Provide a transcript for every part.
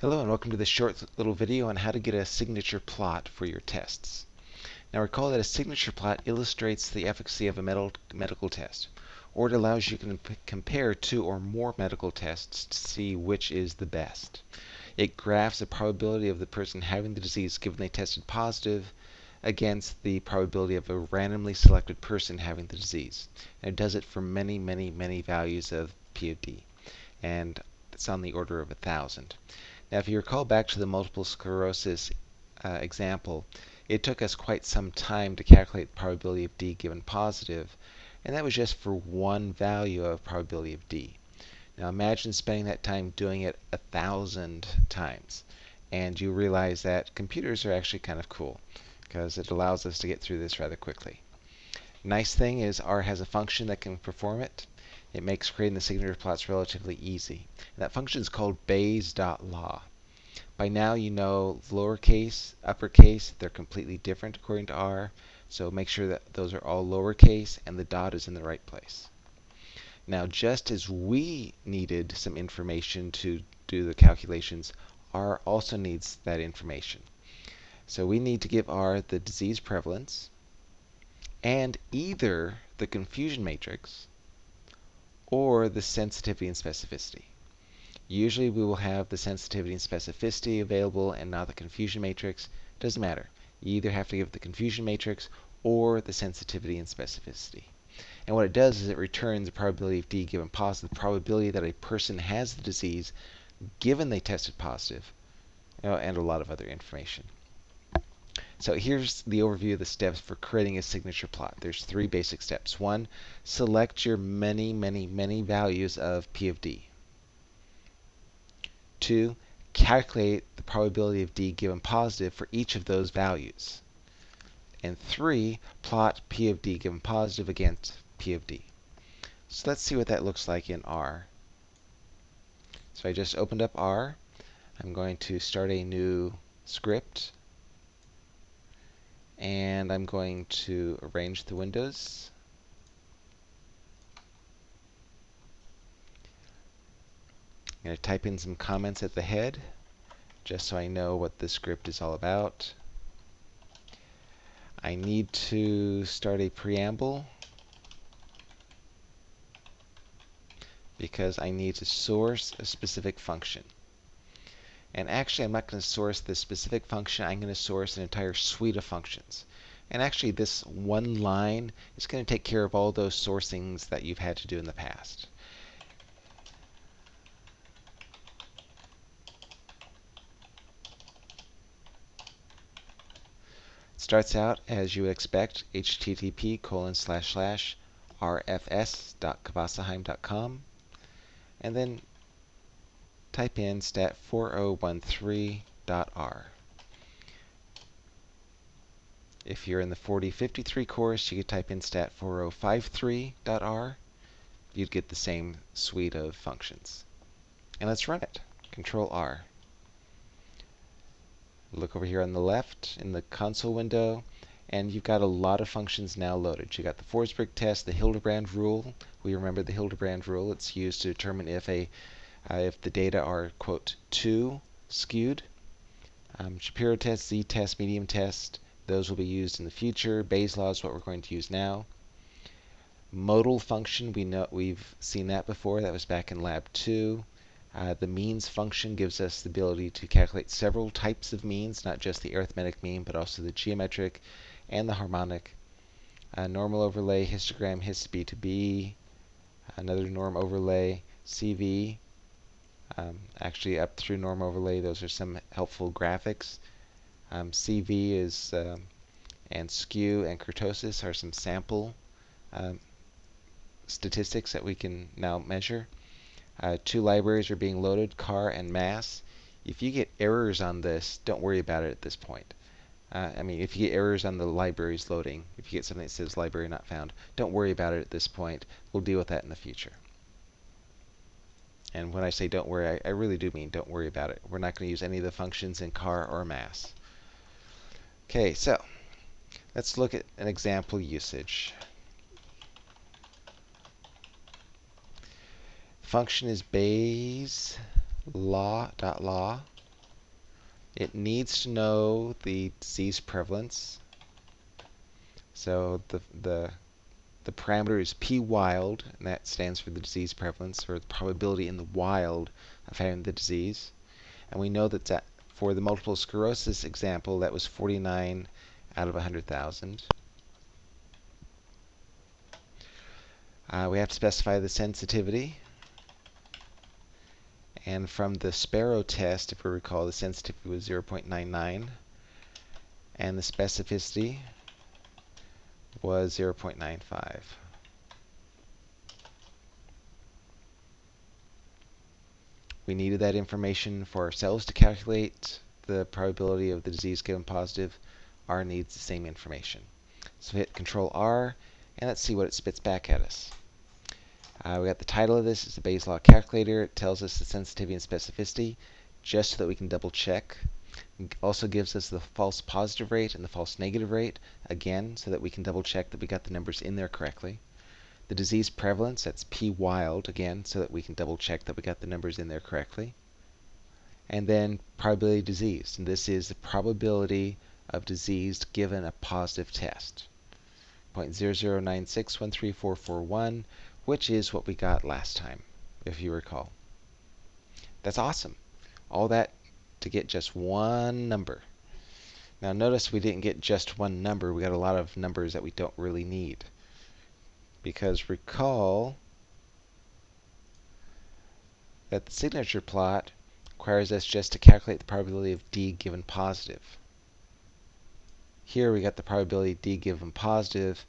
Hello and welcome to this short little video on how to get a signature plot for your tests. Now recall that a signature plot illustrates the efficacy of a medical test, or it allows you to compare two or more medical tests to see which is the best. It graphs the probability of the person having the disease given they tested positive against the probability of a randomly selected person having the disease. And it does it for many, many, many values of P of D. And it's on the order of a thousand. Now, if you recall back to the multiple sclerosis uh, example, it took us quite some time to calculate the probability of D given positive, and that was just for one value of probability of D. Now imagine spending that time doing it a thousand times, and you realize that computers are actually kind of cool because it allows us to get through this rather quickly. Nice thing is R has a function that can perform it. It makes creating the signature plots relatively easy. And that function is called Bayes.law. By now you know lowercase, uppercase, they're completely different according to R. So make sure that those are all lowercase and the dot is in the right place. Now just as we needed some information to do the calculations, R also needs that information. So we need to give R the disease prevalence and either the confusion matrix or the sensitivity and specificity. Usually we will have the sensitivity and specificity available and not the confusion matrix. Doesn't matter. You either have to give the confusion matrix or the sensitivity and specificity. And what it does is it returns the probability of D given positive, the probability that a person has the disease given they tested positive, and a lot of other information. So here's the overview of the steps for creating a signature plot. There's three basic steps. One, select your many, many, many values of P of D. Two, calculate the probability of D given positive for each of those values. And three, plot P of D given positive against P of D. So let's see what that looks like in R. So I just opened up R. I'm going to start a new script and I'm going to arrange the windows. I'm going to type in some comments at the head just so I know what the script is all about. I need to start a preamble because I need to source a specific function. And actually, I'm not going to source this specific function. I'm going to source an entire suite of functions. And actually, this one line is going to take care of all those sourcings that you've had to do in the past. It starts out as you would expect, http colon slash slash rfs.kvasaheim.com. And then type in stat4013.r. If you're in the 4053 course, you could type in stat4053.r. You'd get the same suite of functions. And let's run it. Control R. Look over here on the left in the console window, and you've got a lot of functions now loaded. You've got the Forsberg test, the Hildebrand rule. We remember the Hildebrand rule. It's used to determine if a uh, if the data are, quote, too skewed. Um, Shapiro test, z-test, medium test, those will be used in the future. Bayes law is what we're going to use now. Modal function, we know we've seen that before. That was back in lab two. Uh, the means function gives us the ability to calculate several types of means, not just the arithmetic mean, but also the geometric and the harmonic. Uh, normal overlay, histogram, hist B to B, another norm overlay, CV, um, actually, up through norm overlay, those are some helpful graphics. Um, CV is um, and skew and kurtosis are some sample um, statistics that we can now measure. Uh, two libraries are being loaded, car and mass. If you get errors on this, don't worry about it at this point. Uh, I mean, if you get errors on the libraries loading, if you get something that says library not found, don't worry about it at this point. We'll deal with that in the future. And when I say don't worry, I, I really do mean don't worry about it. We're not going to use any of the functions in car or mass. Okay, so let's look at an example usage. Function is Bayes law dot law. it needs to know the disease prevalence. So the, the, the parameter is p wild, and that stands for the disease prevalence, or the probability in the wild of having the disease. And we know that, that for the multiple sclerosis example, that was 49 out of 100,000. Uh, we have to specify the sensitivity. And from the Sparrow test, if we recall, the sensitivity was 0.99. And the specificity was 0.95. We needed that information for ourselves to calculate the probability of the disease given positive. R needs the same information. So hit Control R, and let's see what it spits back at us. Uh, we got the title of this, it's the Bayes Law Calculator. It tells us the sensitivity and specificity, just so that we can double check. Also gives us the false positive rate and the false negative rate, again, so that we can double check that we got the numbers in there correctly. The disease prevalence, that's P wild, again, so that we can double check that we got the numbers in there correctly. And then probability of disease, and this is the probability of disease given a positive test. 0.009613441, which is what we got last time, if you recall. That's awesome. All that to get just one number. Now notice we didn't get just one number, we got a lot of numbers that we don't really need. Because recall that the signature plot requires us just to calculate the probability of D given positive. Here we got the probability D given positive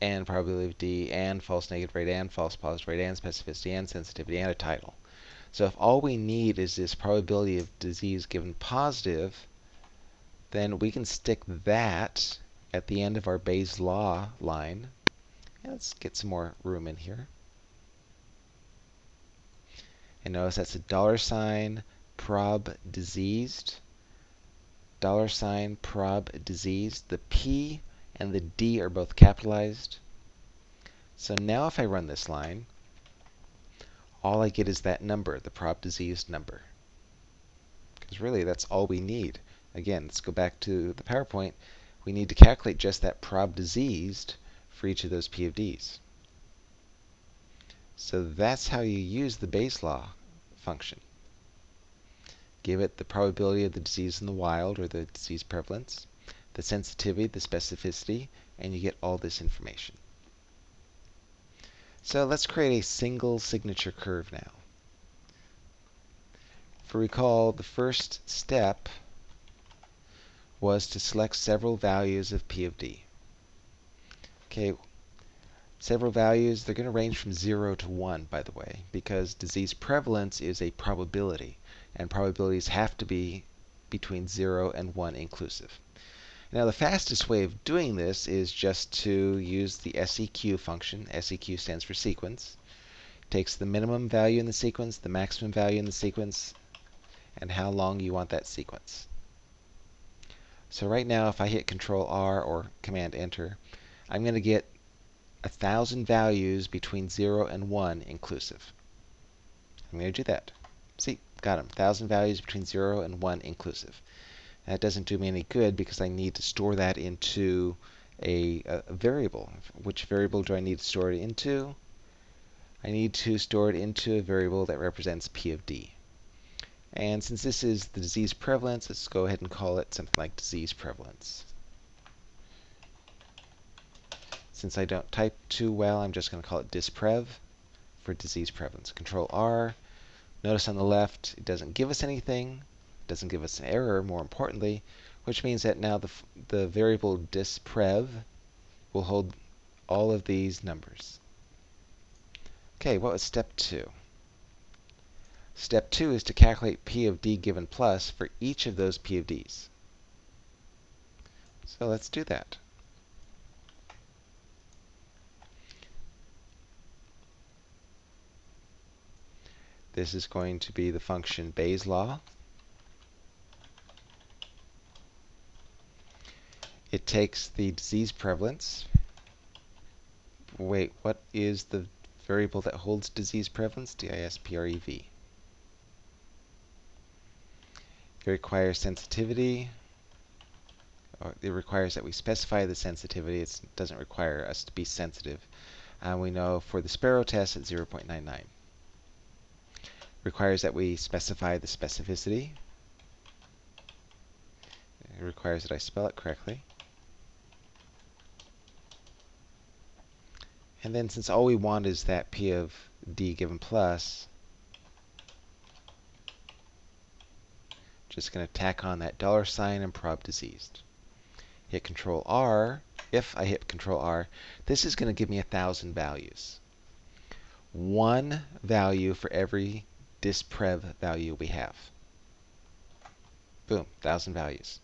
and probability of D and false negative rate and false positive rate and specificity and sensitivity and a title. So if all we need is this probability of disease given positive, then we can stick that at the end of our Bayes law line. Let's get some more room in here. And notice that's a dollar sign prob diseased dollar sign prob diseased. The P and the D are both capitalized. So now if I run this line, all I get is that number, the prob diseased number. Because really, that's all we need. Again, let's go back to the PowerPoint. We need to calculate just that prob diseased for each of those P of Ds. So that's how you use the Bayes law function give it the probability of the disease in the wild or the disease prevalence, the sensitivity, the specificity, and you get all this information. So let's create a single signature curve now. For recall, the first step was to select several values of P of D. Okay, several values, they're going to range from 0 to 1, by the way, because disease prevalence is a probability and probabilities have to be between 0 and 1 inclusive. Now the fastest way of doing this is just to use the SEQ function. SEQ stands for sequence. Takes the minimum value in the sequence, the maximum value in the sequence, and how long you want that sequence. So right now if I hit Control R or Command Enter, I'm going to get a thousand values between 0 and 1 inclusive. I'm going to do that. See, got them. 1,000 values between 0 and 1 inclusive. That doesn't do me any good because I need to store that into a, a, variable. Which variable do I need to store it into? I need to store it into a variable that represents P of D. And since this is the disease prevalence, let's go ahead and call it something like disease prevalence. Since I don't type too well, I'm just going to call it disprev for disease prevalence. Control R, Notice on the left, it doesn't give us anything, doesn't give us an error, more importantly, which means that now the, the variable disprev will hold all of these numbers. Okay, what was step two? Step two is to calculate P of D given plus for each of those P of Ds. So let's do that. This is going to be the function Bayes law. It takes the disease prevalence. Wait, what is the variable that holds disease prevalence? D-I-S-P-R-E-V. It requires sensitivity. Oh, it requires that we specify the sensitivity. It doesn't require us to be sensitive. And we know for the Sparrow test at 0.99. Requires that we specify the specificity. It requires that I spell it correctly. And then since all we want is that P of D given plus, just going to tack on that dollar sign and prob diseased. Hit Control R. If I hit Control R, this is going to give me a thousand values. One value for every disprev value we have. Boom, thousand values.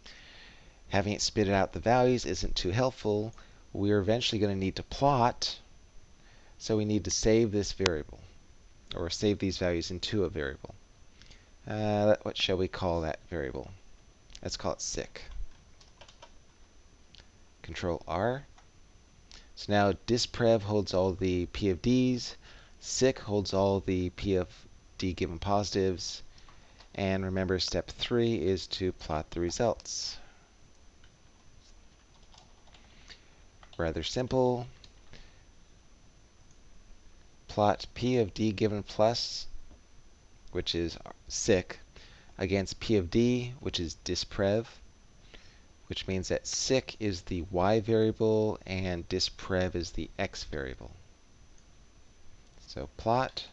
Having it spit out the values isn't too helpful. We're eventually going to need to plot so we need to save this variable, or save these values into a variable. Uh, what shall we call that variable? Let's call it sick. Control R. So now disprev holds all the P of D's, sick holds all the P of D given positives, and remember step three is to plot the results. Rather simple plot P of D given plus, which is sick, against P of D, which is disprev, which means that sick is the y variable and disprev is the x variable. So plot,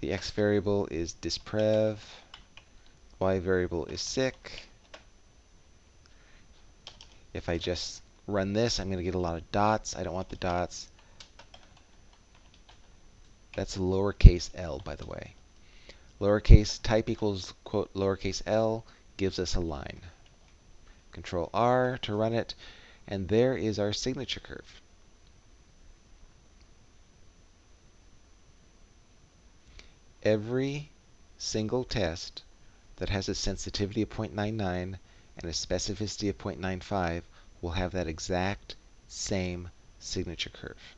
the x variable is disprev, y variable is sick. If I just run this, I'm going to get a lot of dots. I don't want the dots. That's lowercase l, by the way. Lowercase type equals, quote, lowercase l gives us a line. Control R to run it, and there is our signature curve. Every single test that has a sensitivity of 0.99 and a specificity of 0.95 will have that exact same signature curve.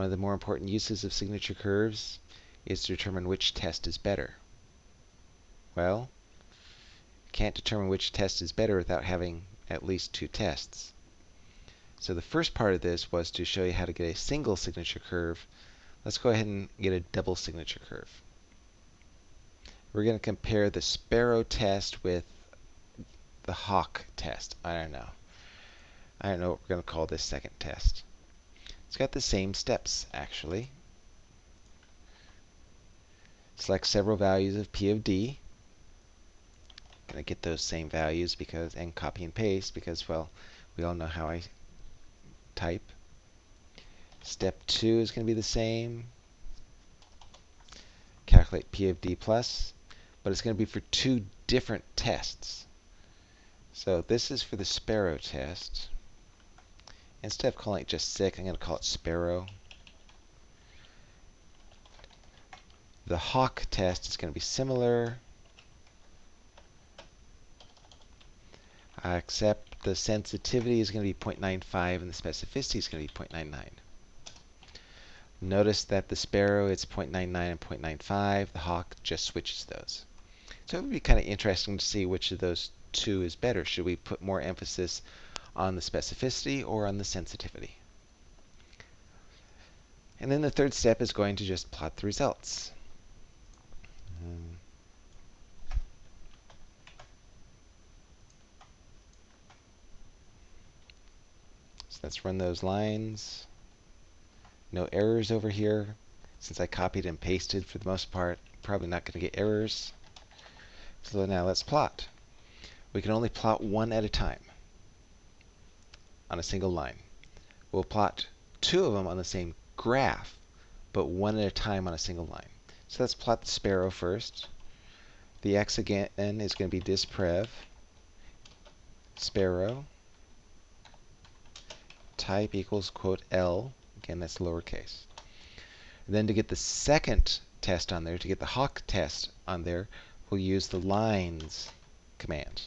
One of the more important uses of signature curves is to determine which test is better. Well, can't determine which test is better without having at least two tests. So the first part of this was to show you how to get a single signature curve. Let's go ahead and get a double signature curve. We're going to compare the Sparrow test with the Hawk test. I don't know. I don't know what we're going to call this second test. It's got the same steps, actually. Select several values of P of D. Gonna get those same values because and copy and paste because well, we all know how I type. Step two is going to be the same. Calculate P of D plus, but it's going to be for two different tests. So this is for the Sparrow test. Instead of calling it just sick, I'm going to call it sparrow. The hawk test is going to be similar, except the sensitivity is going to be 0.95 and the specificity is going to be 0.99. Notice that the sparrow is 0.99 and 0.95. The hawk just switches those. So it would be kind of interesting to see which of those two is better. Should we put more emphasis on the specificity or on the sensitivity. And then the third step is going to just plot the results. So let's run those lines. No errors over here. Since I copied and pasted for the most part, probably not going to get errors. So now let's plot. We can only plot one at a time on a single line. We'll plot two of them on the same graph, but one at a time on a single line. So let's plot the sparrow first. The x again is going to be disprev, sparrow, type equals quote L, again that's lowercase. And then to get the second test on there, to get the hawk test on there, we'll use the lines command.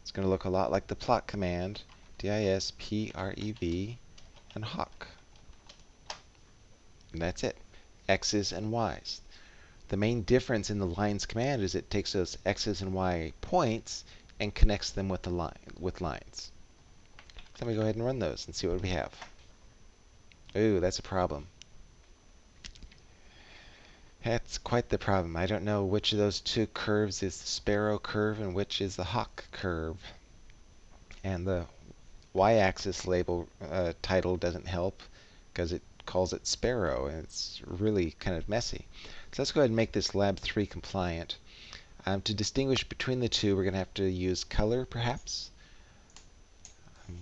It's going to look a lot like the plot command, D-I-S-P-R-E-V, and Hawk. And that's it. X's and Y's. The main difference in the lines command is it takes those x's and y points and connects them with the line with lines. Let me go ahead and run those and see what we have. Ooh, that's a problem. That's quite the problem. I don't know which of those two curves is the sparrow curve and which is the hawk curve. And the y-axis label uh, title doesn't help because it calls it sparrow and it's really kind of messy. So let's go ahead and make this lab 3 compliant. Um, to distinguish between the two we're going to have to use color perhaps. Um,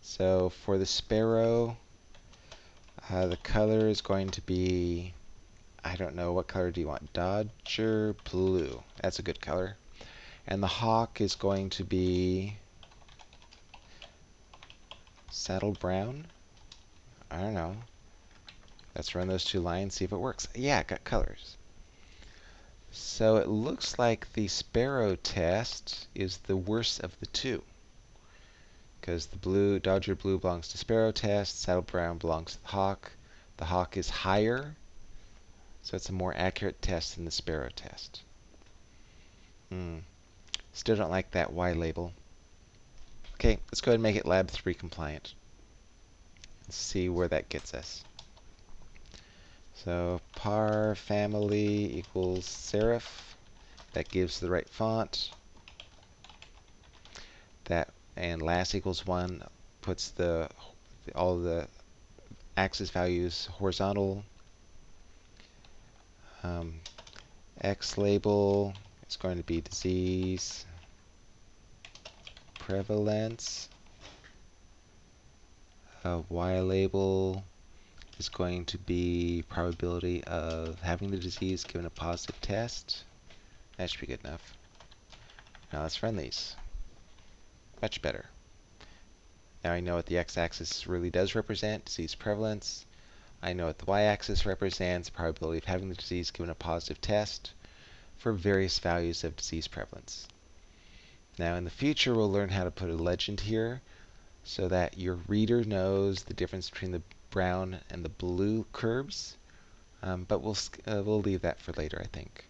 so for the sparrow uh, the color is going to be I don't know, what color do you want? Dodger blue. That's a good color. And the hawk is going to be saddle brown. I don't know. Let's run those two lines, see if it works. Yeah, it got colors. So it looks like the sparrow test is the worst of the two. Because the blue, Dodger blue belongs to sparrow test, saddle brown belongs to the hawk. The hawk is higher so it's a more accurate test than the Sparrow test. Hmm. Still don't like that Y label. Okay, let's go ahead and make it Lab 3 compliant. Let's see where that gets us. So par family equals serif. That gives the right font. That and las equals 1 puts the all the axis values horizontal um, X label is going to be disease prevalence. Uh, y label is going to be probability of having the disease given a positive test. That should be good enough. Now let's run these. Much better. Now I know what the x-axis really does represent, disease prevalence. I know what the y-axis represents, probability of having the disease given a positive test for various values of disease prevalence. Now in the future we'll learn how to put a legend here so that your reader knows the difference between the brown and the blue curves, um, but we'll, uh, we'll leave that for later I think.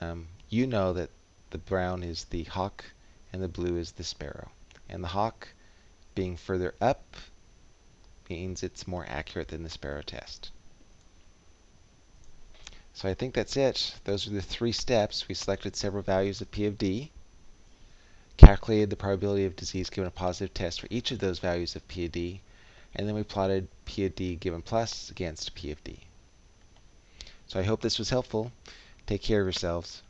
Um, you know that the brown is the hawk and the blue is the sparrow. And the hawk being further up means it's more accurate than the Sparrow test. So I think that's it. Those are the three steps. We selected several values of P of D, calculated the probability of disease given a positive test for each of those values of P of D, and then we plotted P of D given plus against P of D. So I hope this was helpful. Take care of yourselves.